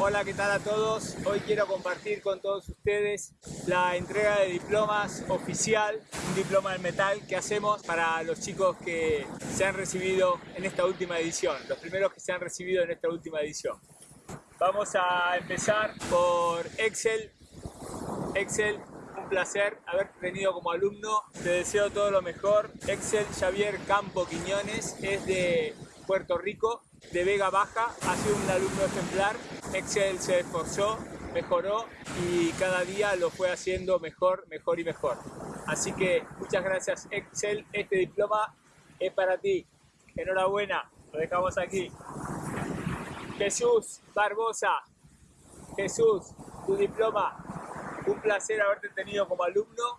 Hola, ¿qué tal a todos? Hoy quiero compartir con todos ustedes la entrega de diplomas oficial, un diploma en metal que hacemos para los chicos que se han recibido en esta última edición, los primeros que se han recibido en esta última edición. Vamos a empezar por Excel. Excel, un placer haberte tenido como alumno, te deseo todo lo mejor. Excel Xavier Campo Quiñones es de Puerto Rico, de Vega Baja, ha sido un alumno ejemplar. Excel se esforzó, mejoró y cada día lo fue haciendo mejor, mejor y mejor. Así que muchas gracias Excel, este diploma es para ti. Enhorabuena, lo dejamos aquí. Jesús Barbosa, Jesús, tu diploma, un placer haberte tenido como alumno.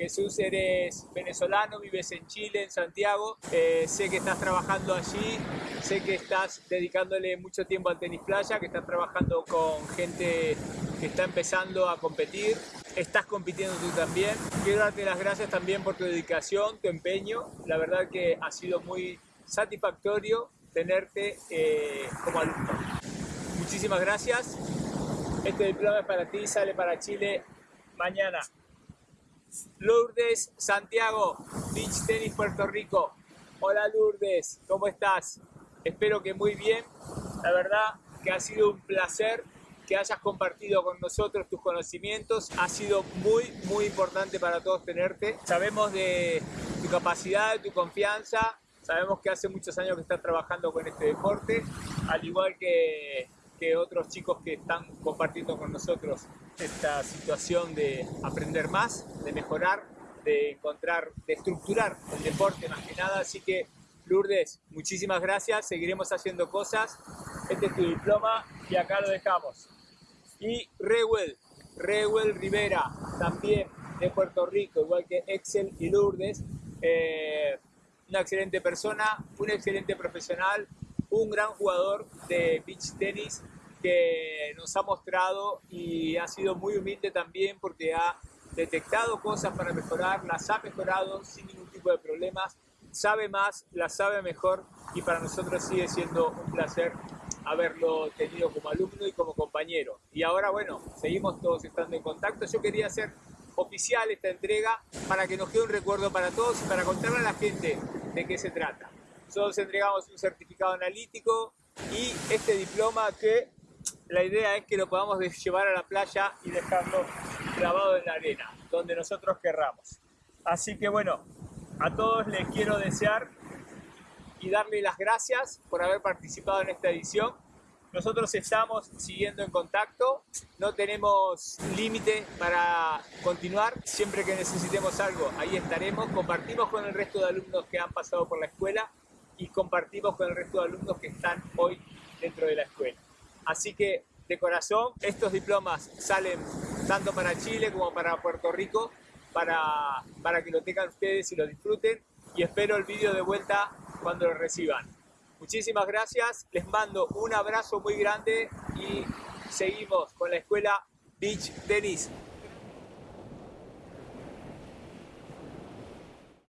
Jesús, eres venezolano, vives en Chile, en Santiago. Eh, sé que estás trabajando allí, sé que estás dedicándole mucho tiempo al tenis playa, que estás trabajando con gente que está empezando a competir. Estás compitiendo tú también. Quiero darte las gracias también por tu dedicación, tu empeño. La verdad que ha sido muy satisfactorio tenerte eh, como alumno. Muchísimas gracias. Este diploma es para ti, sale para Chile mañana. Lourdes Santiago, Beach Tennis Puerto Rico. Hola Lourdes, ¿cómo estás? Espero que muy bien. La verdad que ha sido un placer que hayas compartido con nosotros tus conocimientos. Ha sido muy, muy importante para todos tenerte. Sabemos de tu capacidad, de tu confianza. Sabemos que hace muchos años que estás trabajando con este deporte, al igual que que otros chicos que están compartiendo con nosotros esta situación de aprender más, de mejorar, de encontrar, de estructurar el deporte más que nada. Así que Lourdes, muchísimas gracias, seguiremos haciendo cosas. Este es tu diploma y acá lo dejamos. Y Rewell, Rewell Rivera, también de Puerto Rico, igual que Excel y Lourdes. Eh, una excelente persona, un excelente profesional, un gran jugador de beach tenis que nos ha mostrado y ha sido muy humilde también porque ha detectado cosas para mejorar, las ha mejorado sin ningún tipo de problemas, sabe más, las sabe mejor y para nosotros sigue siendo un placer haberlo tenido como alumno y como compañero. Y ahora, bueno, seguimos todos estando en contacto. Yo quería hacer oficial esta entrega para que nos quede un recuerdo para todos y para contarle a la gente de qué se trata. Nosotros entregamos un certificado analítico y este diploma que la idea es que lo podamos llevar a la playa y dejarlo clavado en la arena, donde nosotros querramos. Así que bueno, a todos les quiero desear y darle las gracias por haber participado en esta edición. Nosotros estamos siguiendo en contacto, no tenemos límite para continuar. Siempre que necesitemos algo, ahí estaremos. Compartimos con el resto de alumnos que han pasado por la escuela y compartimos con el resto de alumnos que están hoy dentro de la escuela. Así que, de corazón, estos diplomas salen tanto para Chile como para Puerto Rico, para, para que lo tengan ustedes y lo disfruten. Y espero el vídeo de vuelta cuando lo reciban. Muchísimas gracias, les mando un abrazo muy grande y seguimos con la escuela Beach Tennis